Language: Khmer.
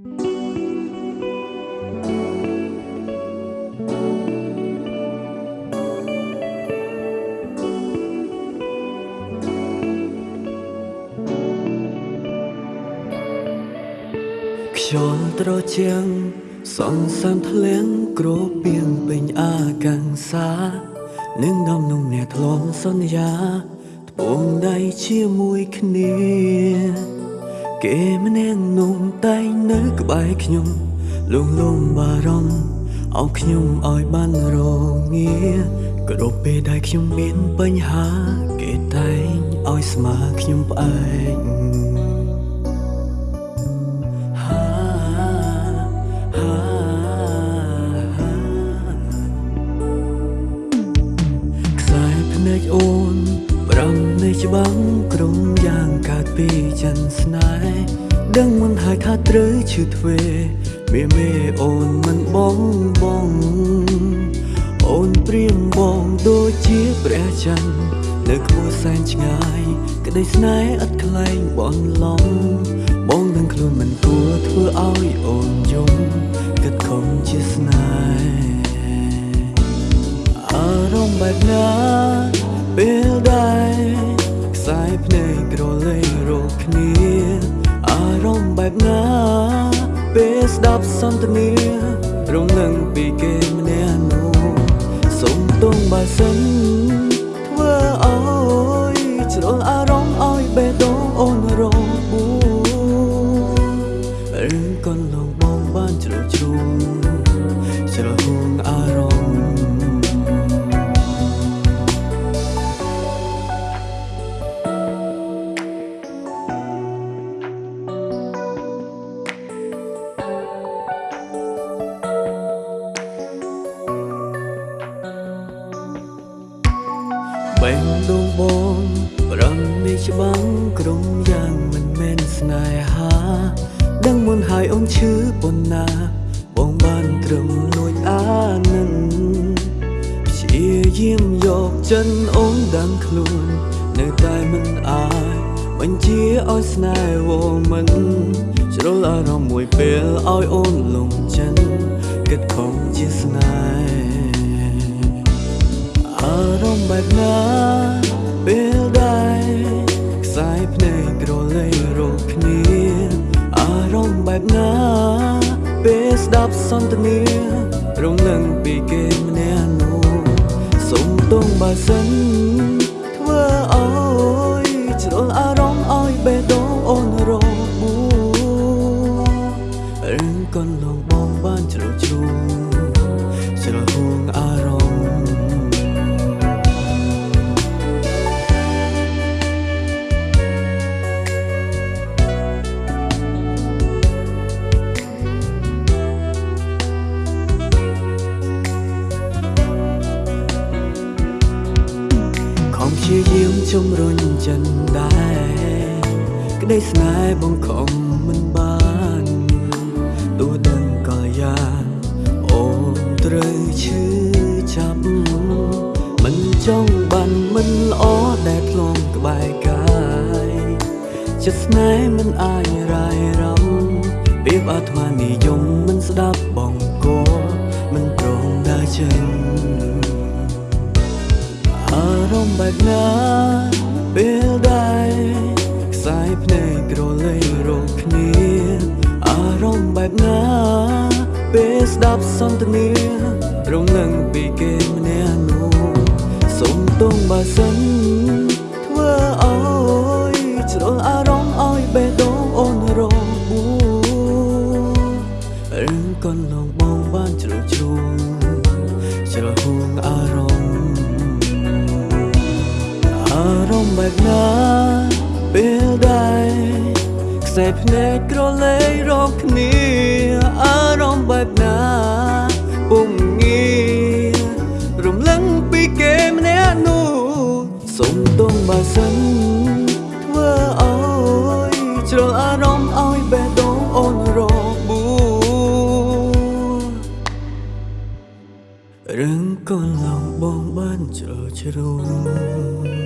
ខ្យល់ត្រជាំងសងសាមធ្លៀងគ្របពៀងពេញអាកាំងសានឹងដំនងអ្នកធ្លំសន្យាត្បូងដៃជាមួយគ្នា គេម្នាក់នោះតែងនៅ ក្បែរខ្ញុំលងលំបារម្ភអោខ្ញុំឲ្យបានរងាគ្រប់ពេលដែលខ្ញុំមានបញ្ហា គេតែងឲ្យស្មើខ្ញុំផ្អែកហាហាខ្សែភ្នែកអូន ប្រាំនៃច្បាំងក្រុមយ៉ាងកើតពីចិនស្នេហ៍ ដឹងមិនហើយថាត្រូវឈឺទ្វេមេមេអូនមិនបងបងអូនព្រៀមបងដូចជាព្រះច័ន្ទនៅខ្ពស់សែនឆ្ងាយ ក្តីស្នេហ៍ឥតខ្លែងបនឡំបងដឹងខ្លួនមិនគួរធ្វើឲ្យអូនយំគិតខំជាស្នេហ៍អារម្មណ៍បែបណាពេល រម្មណ៍បែបណាពេលស្ដាប់សន្ទនារំលឹងពីគេម្នាក់នោះសុំទងបើសិន បេះដូងបងប្រំនេះច្បាំងក្រុមយ៉ាងមិនមែនស្នេហា ដឹងមុនហើយអូនឈឺប៉ុណ្ណាបងបានត្រឹមលួចអានិនព្យាយាមយកចិនអូនដឹងខ្លួន នៅតែមិនអាចបញ្ជាឲ្យស្នេហ៍វមិនជ្រុលអារម្មណ៍មួយពេលឲ្យអូនលងចិនគិតខំជាស្នេហ៍អារម្មណ៍បែបណា ណ៍បែបណាពេលស្ដាប់សន្ទនារំលឹងពីគេម្នាក់នោះសុំទងបើសិនធ្វើឲ្យជ្រុលអារម្មណ៍ឲ្យបេះដូងអូនរងបួរឿងកូនលងបងបានជ្រុលជ្រួង ជំរុញចិនដែរក្តីស្នេហ៍បងខំមិនបានទោះដឹងក៏យ៉ាងអូនត្រូវឈឺចាប់មិនចង់បានមិនល្អដែលធ្លងក្បែរកាយចិត្តស្នេហ៍មិនអាចរាយរំពីបអាត្មានិយមមិនស្ដាប់បងក៏មិនព្រមដើរចេញ អារម្មណ៍បែបណាពេលដែរខ្សែភ្នែកក្រឡេករកគ្នាអារម្មណ៍បែបណាពេលស្ដាប់សន្ទនារំលឹងពីគេម្នាក់នោះសុំទងបើសិនធ្វើឲ្យជ្រុលអារម្មណ៍ឲ្យបេះដូងអូនរងបួរឿងកូនលងបងបានជ្រុលជ្រួង បែបណាពេលដែរខ្សែភ្នែកក្រឡេករកគ្នាអារម្មណ៍បែបណាពុំងារំលឹងពីគេម្នាក់នោះសុំទងបើសិនធ្វើឲ្យជ្រុលអារម្មណ៍ឲ្យបេះដូងអូនរកបួរឿងកូនឡងបងបានជ្រុលជ្រួង